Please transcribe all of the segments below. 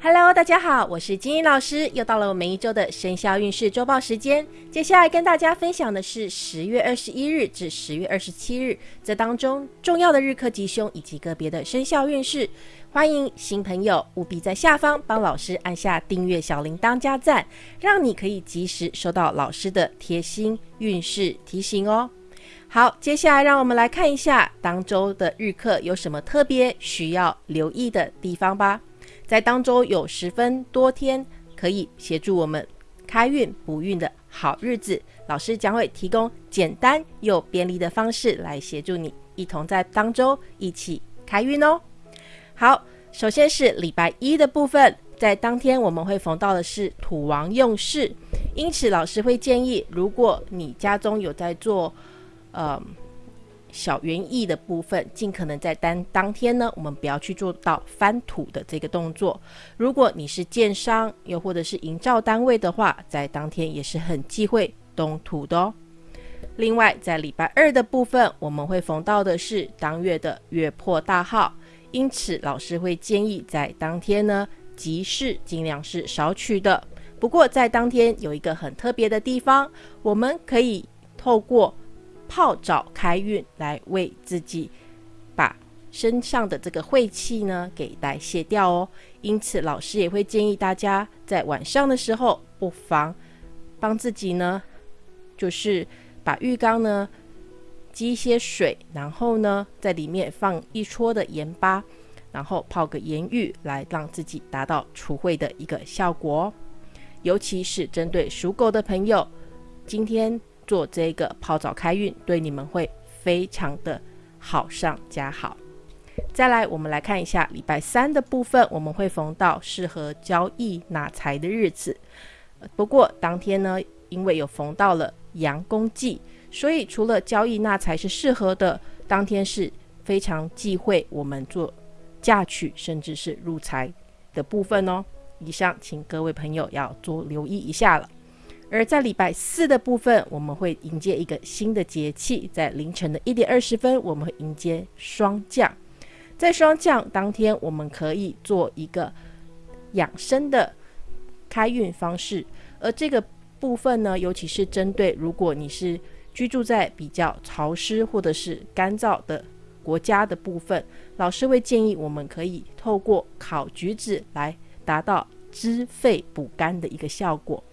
Hello，大家好，我是金英老师，又到了我们一周的生肖运势周报时间。接下来跟大家分享的是十月二十一日至十月二十七日这当中重要的日课吉凶以及个别的生肖运势。欢迎新朋友务必在下方帮老师按下订阅小铃铛加赞，让你可以及时收到老师的贴心运势提醒哦。好，接下来让我们来看一下当周的日课有什么特别需要留意的地方吧。在当周有十分多天可以协助我们开运补运的好日子，老师将会提供简单又便利的方式来协助你一同在当周一起开运哦。好，首先是礼拜一的部分，在当天我们会逢到的是土王用事，因此老师会建议，如果你家中有在做，呃。小园艺的部分，尽可能在当当天呢，我们不要去做到翻土的这个动作。如果你是建商，又或者是营造单位的话，在当天也是很忌讳动土的哦。另外，在礼拜二的部分，我们会逢到的是当月的月破大号，因此老师会建议在当天呢，集市尽量是少取的。不过在当天有一个很特别的地方，我们可以透过。泡澡开运，来为自己把身上的这个晦气呢给代谢掉哦。因此，老师也会建议大家在晚上的时候，不妨帮自己呢，就是把浴缸呢积一些水，然后呢在里面放一撮的盐巴，然后泡个盐浴，来让自己达到除秽的一个效果哦。尤其是针对属狗的朋友，今天。做这个泡澡开运，对你们会非常的好上加好。再来，我们来看一下礼拜三的部分，我们会逢到适合交易纳财的日子。不过当天呢，因为有逢到了阳公忌，所以除了交易纳财是适合的，当天是非常忌讳我们做嫁娶甚至是入财的部分哦。以上，请各位朋友要多留意一下了。而在礼拜四的部分，我们会迎接一个新的节气，在凌晨的一点二十分，我们会迎接霜降。在霜降当天，我们可以做一个养生的开运方式。而这个部分呢，尤其是针对如果你是居住在比较潮湿或者是干燥的国家的部分，老师会建议我们可以透过烤橘子来达到滋肺补肝的一个效果。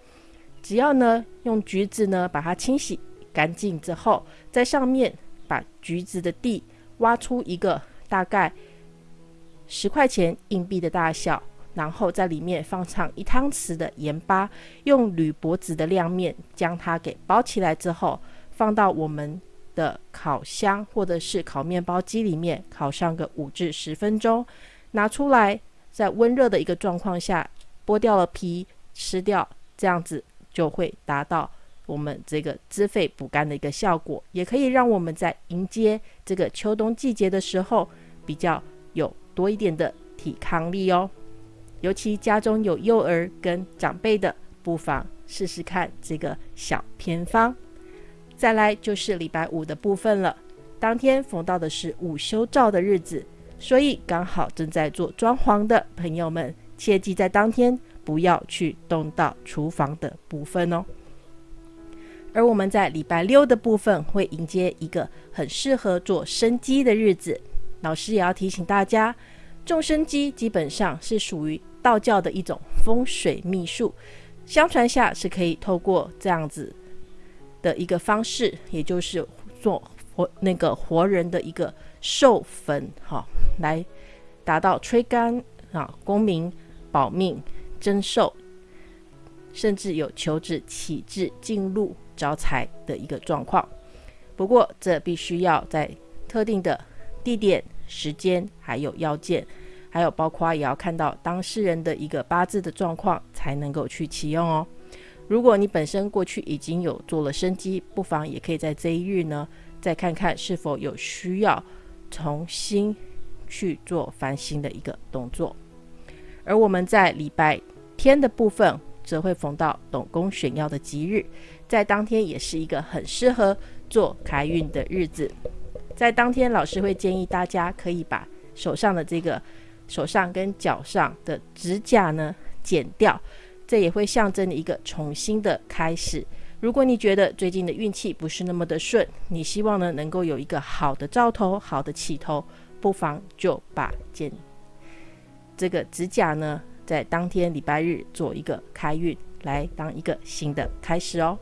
只要呢，用橘子呢把它清洗干净之后，在上面把橘子的蒂挖出一个大概十块钱硬币的大小，然后在里面放上一汤匙的盐巴，用铝箔纸的亮面将它给包起来之后，放到我们的烤箱或者是烤面包机里面烤上个五至十分钟，拿出来在温热的一个状况下剥掉了皮吃掉，这样子。就会达到我们这个滋肺补肝的一个效果，也可以让我们在迎接这个秋冬季节的时候比较有多一点的抵抗力哦。尤其家中有幼儿跟长辈的，不妨试试看这个小偏方。再来就是礼拜五的部分了，当天逢到的是午休照的日子，所以刚好正在做装潢的朋友们，切记在当天。不要去动到厨房的部分哦。而我们在礼拜六的部分会迎接一个很适合做生机的日子。老师也要提醒大家，种生机基本上是属于道教的一种风水秘术。相传下是可以透过这样子的一个方式，也就是做活那个活人的一个授粉，哈，来达到吹干啊、功名、保命。增寿，甚至有求子启智进入招财的一个状况。不过，这必须要在特定的地点、时间，还有要件，还有包括也要看到当事人的一个八字的状况，才能够去启用哦。如果你本身过去已经有做了生机，不妨也可以在这一日呢，再看看是否有需要重新去做翻新的一个动作。而我们在礼拜。天的部分则会逢到董公选要的吉日，在当天也是一个很适合做开运的日子。在当天，老师会建议大家可以把手上的这个手上跟脚上的指甲呢剪掉，这也会象征一个重新的开始。如果你觉得最近的运气不是那么的顺，你希望呢能够有一个好的兆头、好的起头，不妨就把剪这个指甲呢，在当天礼拜日做一个开运，来当一个新的开始哦。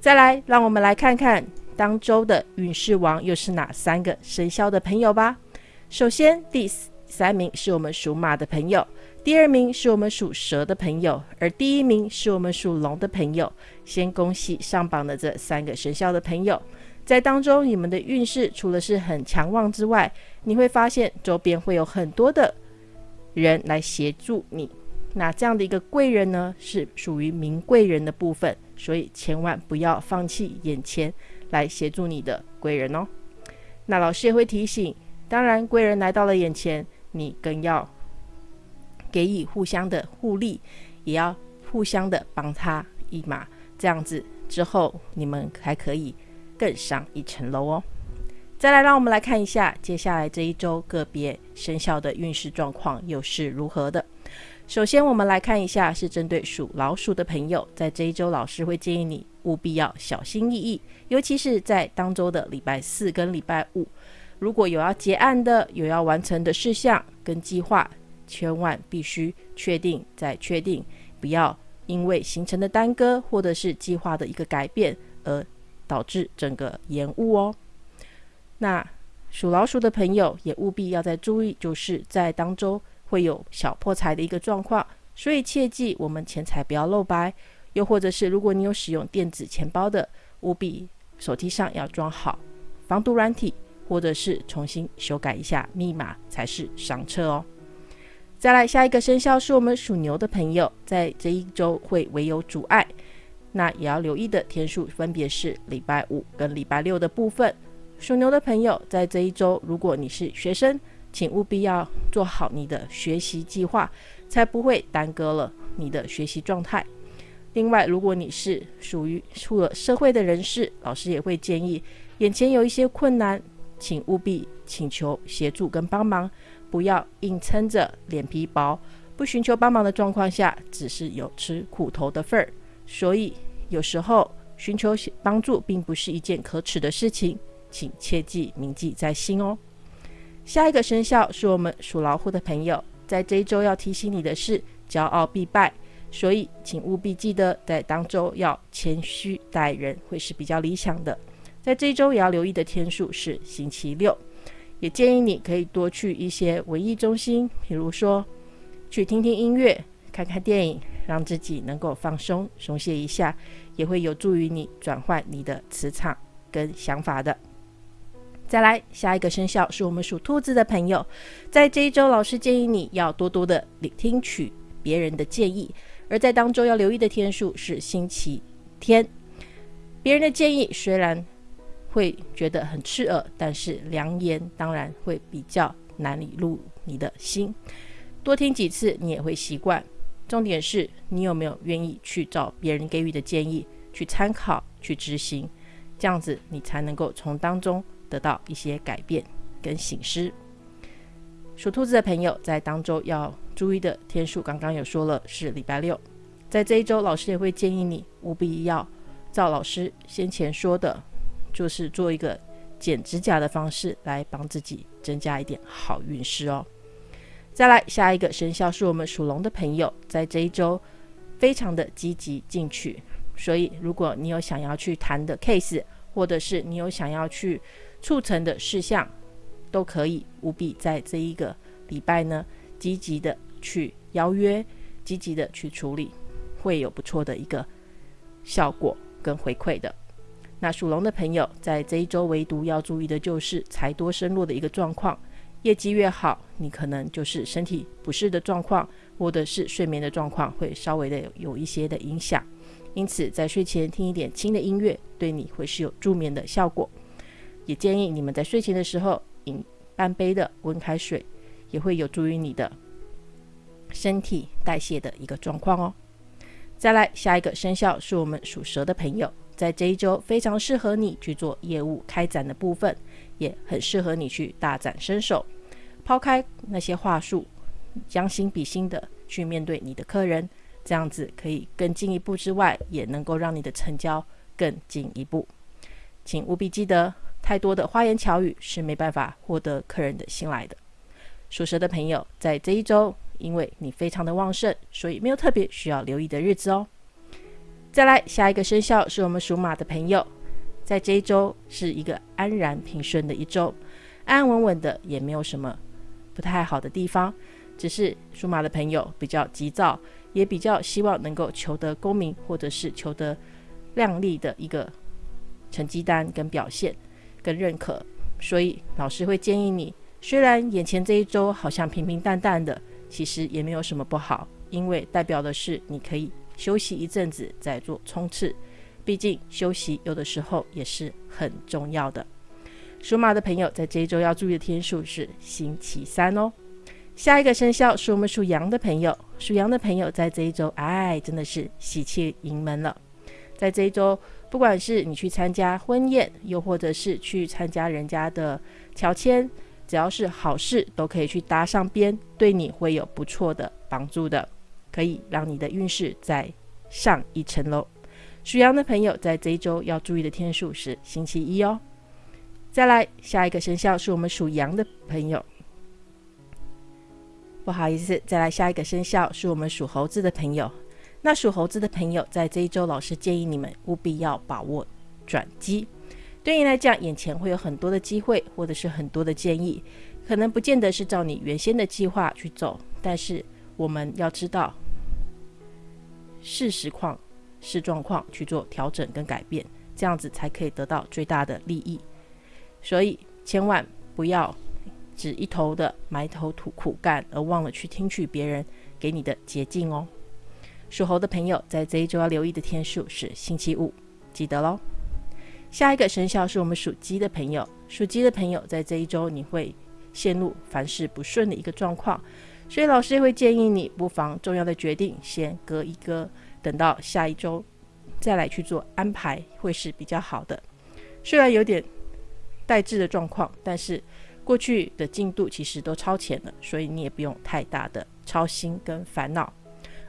再来，让我们来看看当周的运势王又是哪三个生肖的朋友吧。首先，第三名是我们属马的朋友，第二名是我们属蛇的朋友，而第一名是我们属龙的朋友。先恭喜上榜的这三个生肖的朋友，在当中你们的运势除了是很强旺之外，你会发现周边会有很多的人来协助你。那这样的一个贵人呢，是属于名贵人的部分。所以千万不要放弃眼前来协助你的贵人哦。那老师也会提醒，当然贵人来到了眼前，你更要给予互相的互利，也要互相的帮他一马，这样子之后你们还可以更上一层楼哦。再来，让我们来看一下接下来这一周个别生肖的运势状况又是如何的。首先，我们来看一下，是针对属老鼠的朋友，在这一周，老师会建议你务必要小心翼翼，尤其是在当周的礼拜四跟礼拜五，如果有要结案的、有要完成的事项跟计划，千万必须确定再确定，不要因为行程的耽搁或者是计划的一个改变而导致整个延误哦。那属老鼠的朋友也务必要再注意，就是在当周。会有小破财的一个状况，所以切记我们钱财不要露白。又或者是如果你有使用电子钱包的，务必手机上要装好防毒软体，或者是重新修改一下密码才是上车哦。再来下一个生肖是我们属牛的朋友，在这一周会唯有阻碍，那也要留意的天数分别是礼拜五跟礼拜六的部分。属牛的朋友在这一周，如果你是学生，请务必要做好你的学习计划，才不会耽搁了你的学习状态。另外，如果你是属于出了社会的人士，老师也会建议，眼前有一些困难，请务必请求协助跟帮忙，不要硬撑着脸皮薄，不寻求帮忙的状况下，只是有吃苦头的份儿。所以，有时候寻求帮助并不是一件可耻的事情，请切记铭记在心哦。下一个生肖是我们属老虎的朋友，在这一周要提醒你的是，骄傲必败，所以请务必记得在当周要谦虚待人，会是比较理想的。在这一周也要留意的天数是星期六，也建议你可以多去一些文艺中心，比如说去听听音乐、看看电影，让自己能够放松、松懈一下，也会有助于你转换你的磁场跟想法的。再来，下一个生肖是我们属兔子的朋友，在这一周，老师建议你要多多的听取别人的建议，而在当中要留意的天数是星期天。别人的建议虽然会觉得很刺耳，但是良言当然会比较难以入你的心。多听几次，你也会习惯。重点是你有没有愿意去找别人给予的建议去参考、去执行，这样子你才能够从当中。得到一些改变跟醒狮。属兔子的朋友在当周要注意的天数，刚刚有说了是礼拜六。在这一周，老师也会建议你务必要照老师先前说的，就是做一个剪指甲的方式来帮自己增加一点好运势哦。再来下一个生肖是我们属龙的朋友，在这一周非常的积极进取，所以如果你有想要去谈的 case，或者是你有想要去促成的事项都可以务必在这一个礼拜呢，积极的去邀约，积极的去处理，会有不错的一个效果跟回馈的。那属龙的朋友在这一周唯独要注意的就是财多身弱的一个状况，业绩越好，你可能就是身体不适的状况，或者是睡眠的状况会稍微的有一些的影响。因此，在睡前听一点轻的音乐，对你会是有助眠的效果。也建议你们在睡前的时候饮半杯的温开水，也会有助于你的身体代谢的一个状况哦。再来，下一个生肖是我们属蛇的朋友，在这一周非常适合你去做业务开展的部分，也很适合你去大展身手。抛开那些话术，将心比心的去面对你的客人，这样子可以更进一步之外，也能够让你的成交更进一步。请务必记得，太多的花言巧语是没办法获得客人的信赖的。属蛇的朋友，在这一周，因为你非常的旺盛，所以没有特别需要留意的日子哦。再来，下一个生肖是我们属马的朋友，在这一周是一个安然平顺的一周，安安稳稳的，也没有什么不太好的地方。只是属马的朋友比较急躁，也比较希望能够求得功名，或者是求得亮丽的一个成绩单跟表现跟认可，所以老师会建议你，虽然眼前这一周好像平平淡淡的，其实也没有什么不好，因为代表的是你可以休息一阵子再做冲刺，毕竟休息有的时候也是很重要的。属马的朋友在这一周要注意的天数是星期三哦。下一个生肖是我们属羊的朋友，属羊的朋友在这一周，哎，真的是喜气盈门了。在这一周，不管是你去参加婚宴，又或者是去参加人家的乔迁，只要是好事，都可以去搭上边，对你会有不错的帮助的，可以让你的运势再上一层楼。属羊的朋友在这一周要注意的天数是星期一哦。再来，下一个生肖是我们属羊的朋友。不好意思，再来下一个生肖是我们属猴子的朋友。那属猴子的朋友，在这一周，老师建议你们务必要把握转机。对你来讲，眼前会有很多的机会，或者是很多的建议，可能不见得是照你原先的计划去走。但是我们要知道，事实况、视状况去做调整跟改变，这样子才可以得到最大的利益。所以千万不要。只一头的埋头苦苦干，而忘了去听取别人给你的捷径哦。属猴的朋友在这一周要留意的天数是星期五，记得喽。下一个生肖是我们属鸡的朋友，属鸡的朋友在这一周你会陷入凡事不顺的一个状况，所以老师也会建议你不妨重要的决定先搁一搁，等到下一周再来去做安排，会是比较好的。虽然有点代滞的状况，但是。过去的进度其实都超前了，所以你也不用太大的操心跟烦恼。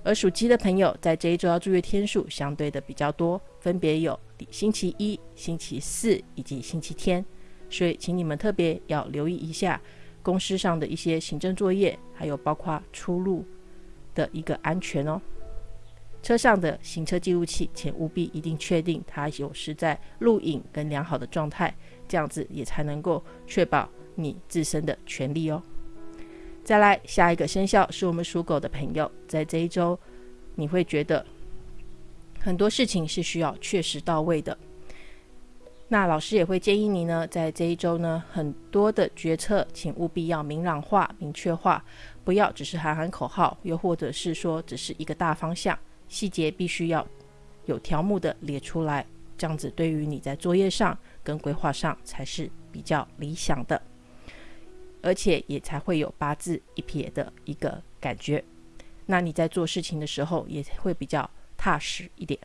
而属鸡的朋友在这一周要注意天数相对的比较多，分别有星期一、星期四以及星期天，所以请你们特别要留意一下公司上的一些行政作业，还有包括出入的一个安全哦。车上的行车记录器，请务必一定确定它有是在录影跟良好的状态，这样子也才能够确保。你自身的权利哦。再来，下一个生肖是我们属狗的朋友，在这一周，你会觉得很多事情是需要确实到位的。那老师也会建议你呢，在这一周呢，很多的决策，请务必要明朗化、明确化，不要只是喊喊口号，又或者是说只是一个大方向，细节必须要有条目的列出来，这样子对于你在作业上跟规划上才是比较理想的。而且也才会有八字一撇的一个感觉，那你在做事情的时候也会比较踏实一点。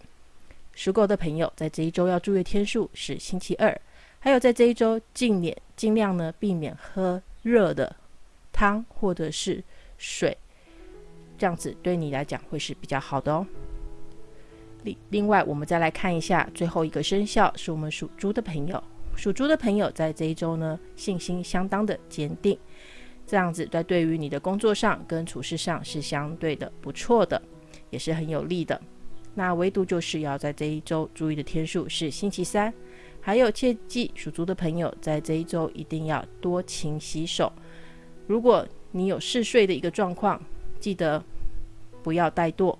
属狗的朋友在这一周要注意天数是星期二，还有在这一周尽量尽量呢避免喝热的汤或者是水，这样子对你来讲会是比较好的哦。另另外，我们再来看一下最后一个生肖是我们属猪的朋友。属猪的朋友在这一周呢，信心相当的坚定，这样子在对于你的工作上跟处事上是相对的不错的，也是很有利的。那唯独就是要在这一周注意的天数是星期三，还有切记属猪的朋友在这一周一定要多勤洗手。如果你有嗜睡的一个状况，记得不要怠惰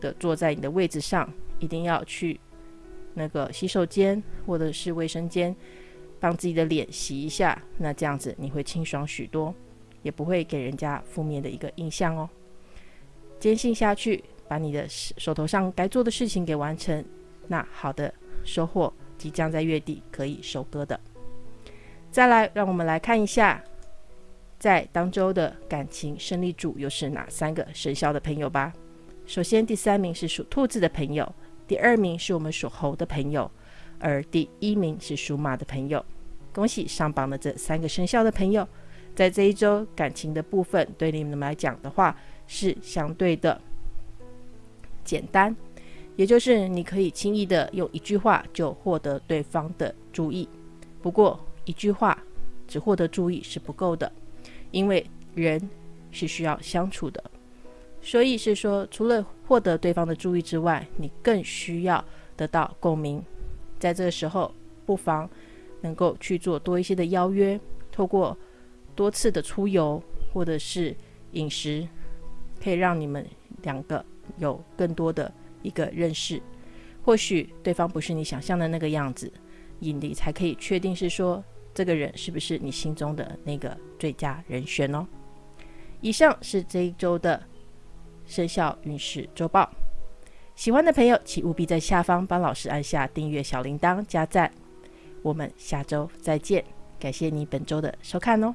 的坐在你的位置上，一定要去。那个洗手间或者是卫生间，帮自己的脸洗一下，那这样子你会清爽许多，也不会给人家负面的一个印象哦。坚信下去，把你的手头上该做的事情给完成，那好的收获即将在月底可以收割的。再来，让我们来看一下，在当周的感情胜利组又是哪三个生肖的朋友吧。首先，第三名是属兔子的朋友。第二名是我们属猴的朋友，而第一名是属马的朋友。恭喜上榜的这三个生肖的朋友，在这一周感情的部分，对你们来讲的话是相对的简单，也就是你可以轻易的用一句话就获得对方的注意。不过一句话只获得注意是不够的，因为人是需要相处的，所以是说除了获得对方的注意之外，你更需要得到共鸣。在这个时候，不妨能够去做多一些的邀约，透过多次的出游或者是饮食，可以让你们两个有更多的一个认识。或许对方不是你想象的那个样子，你才可以确定是说这个人是不是你心中的那个最佳人选哦。以上是这一周的生肖运势周报。喜欢的朋友，请务必在下方帮老师按下订阅、小铃铛、加赞。我们下周再见，感谢你本周的收看哦。